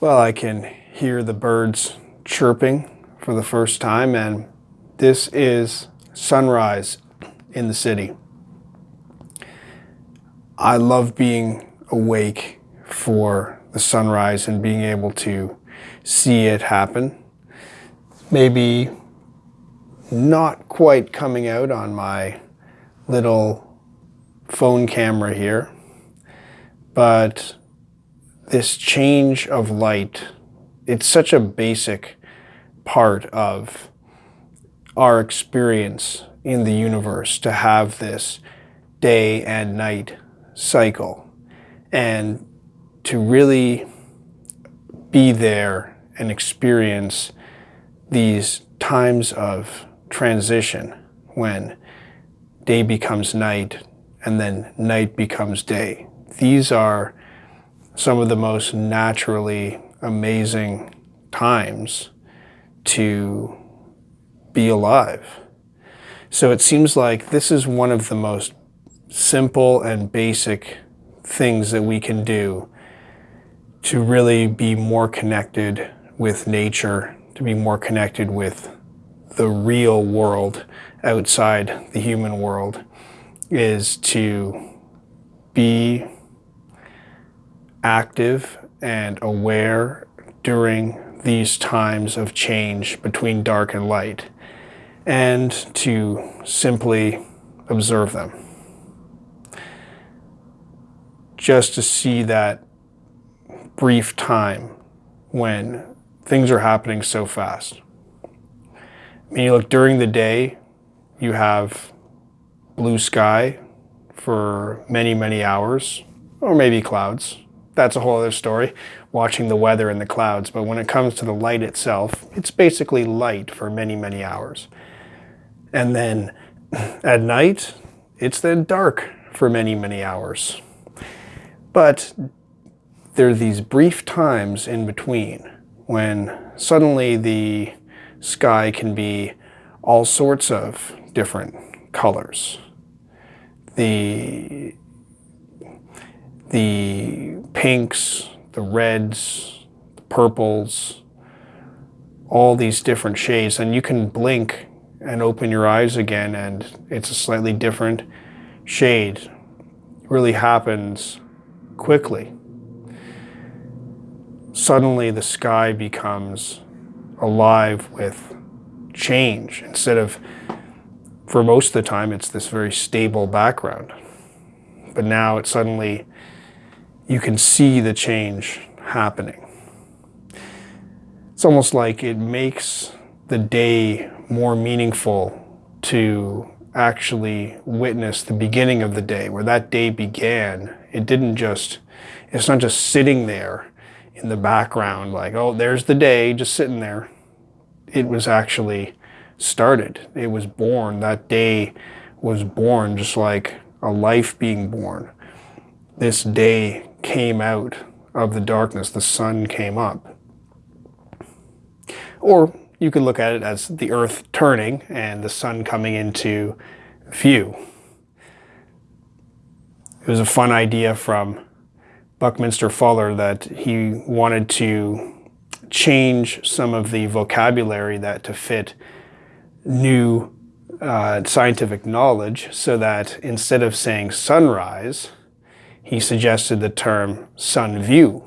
Well, I can hear the birds chirping for the first time, and this is sunrise in the city. I love being awake for the sunrise and being able to see it happen. Maybe not quite coming out on my little phone camera here, but this change of light, it's such a basic part of our experience in the universe to have this day and night cycle and to really be there and experience these times of transition when day becomes night and then night becomes day. These are some of the most naturally amazing times to be alive. So it seems like this is one of the most simple and basic things that we can do to really be more connected with nature, to be more connected with the real world outside the human world, is to be active and aware during these times of change between dark and light and to simply observe them. Just to see that brief time when things are happening so fast. I mean, you look during the day, you have blue sky for many, many hours, or maybe clouds that's a whole other story, watching the weather and the clouds. But when it comes to the light itself, it's basically light for many, many hours. And then at night, it's then dark for many, many hours. But there are these brief times in between when suddenly the sky can be all sorts of different colors. The the pinks, the reds, the purples, all these different shades. And you can blink and open your eyes again and it's a slightly different shade. It really happens quickly. Suddenly the sky becomes alive with change instead of, for most of the time, it's this very stable background. But now it suddenly you can see the change happening. It's almost like it makes the day more meaningful to actually witness the beginning of the day, where that day began. It didn't just, it's not just sitting there in the background like, oh, there's the day just sitting there. It was actually started. It was born. That day was born just like a life being born. This day came out of the darkness, the sun came up. Or you could look at it as the earth turning and the sun coming into view. It was a fun idea from Buckminster Fuller that he wanted to change some of the vocabulary that to fit new uh, scientific knowledge so that instead of saying sunrise, he suggested the term sun view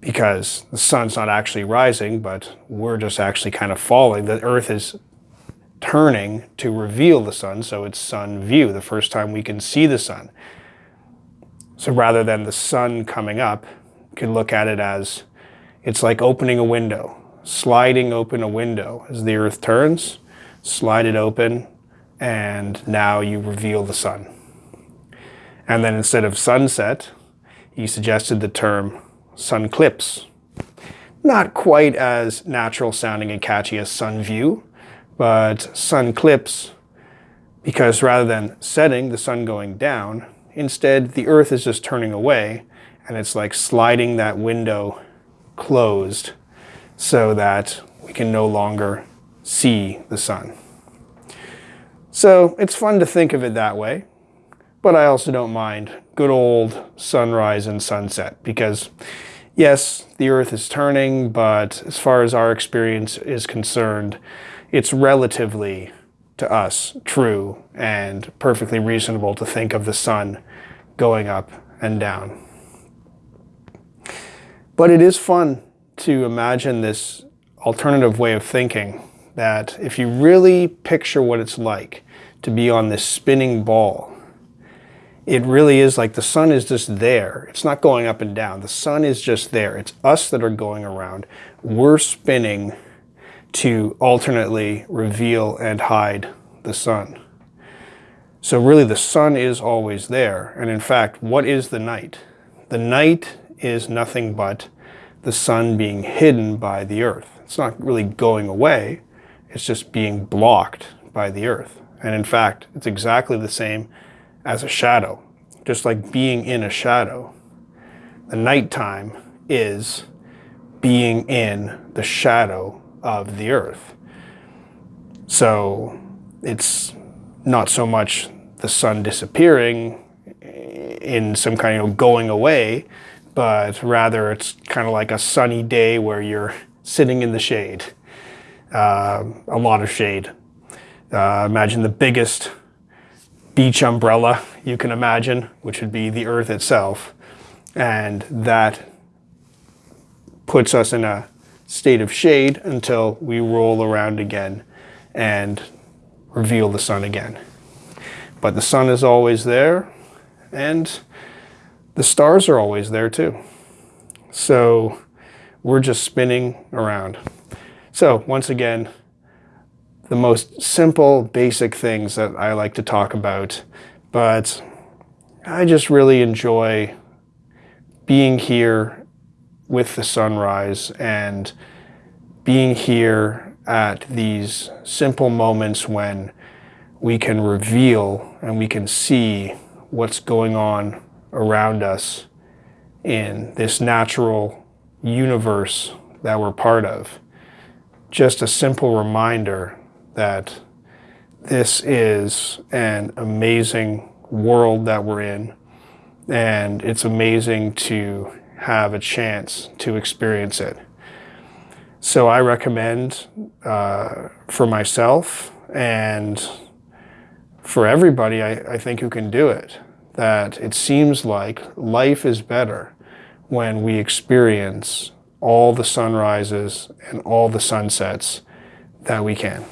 because the sun's not actually rising, but we're just actually kind of falling. The earth is turning to reveal the sun, so it's sun view, the first time we can see the sun. So rather than the sun coming up, you can look at it as it's like opening a window, sliding open a window as the earth turns, slide it open, and now you reveal the sun. And then instead of sunset, he suggested the term sunclipse. Not quite as natural sounding and catchy as sun view, but sunclipse because rather than setting, the sun going down, instead the earth is just turning away and it's like sliding that window closed so that we can no longer see the sun. So it's fun to think of it that way but I also don't mind good old sunrise and sunset because yes, the Earth is turning, but as far as our experience is concerned, it's relatively to us true and perfectly reasonable to think of the sun going up and down. But it is fun to imagine this alternative way of thinking that if you really picture what it's like to be on this spinning ball, it really is like the sun is just there. It's not going up and down. The sun is just there. It's us that are going around. We're spinning to alternately reveal and hide the sun. So really the sun is always there. And in fact, what is the night? The night is nothing but the sun being hidden by the earth. It's not really going away. It's just being blocked by the earth. And in fact, it's exactly the same as a shadow. Just like being in a shadow. The nighttime is being in the shadow of the earth. So it's not so much the sun disappearing in some kind of going away, but rather it's kind of like a sunny day where you're sitting in the shade, uh, a lot of shade. Uh, imagine the biggest beach umbrella you can imagine, which would be the earth itself. And that puts us in a state of shade until we roll around again and reveal the sun again. But the sun is always there and the stars are always there too. So we're just spinning around. So once again, the most simple, basic things that I like to talk about, but I just really enjoy being here with the sunrise and being here at these simple moments when we can reveal and we can see what's going on around us in this natural universe that we're part of. Just a simple reminder that this is an amazing world that we're in and it's amazing to have a chance to experience it. So I recommend uh, for myself and for everybody, I, I think who can do it, that it seems like life is better when we experience all the sunrises and all the sunsets that we can.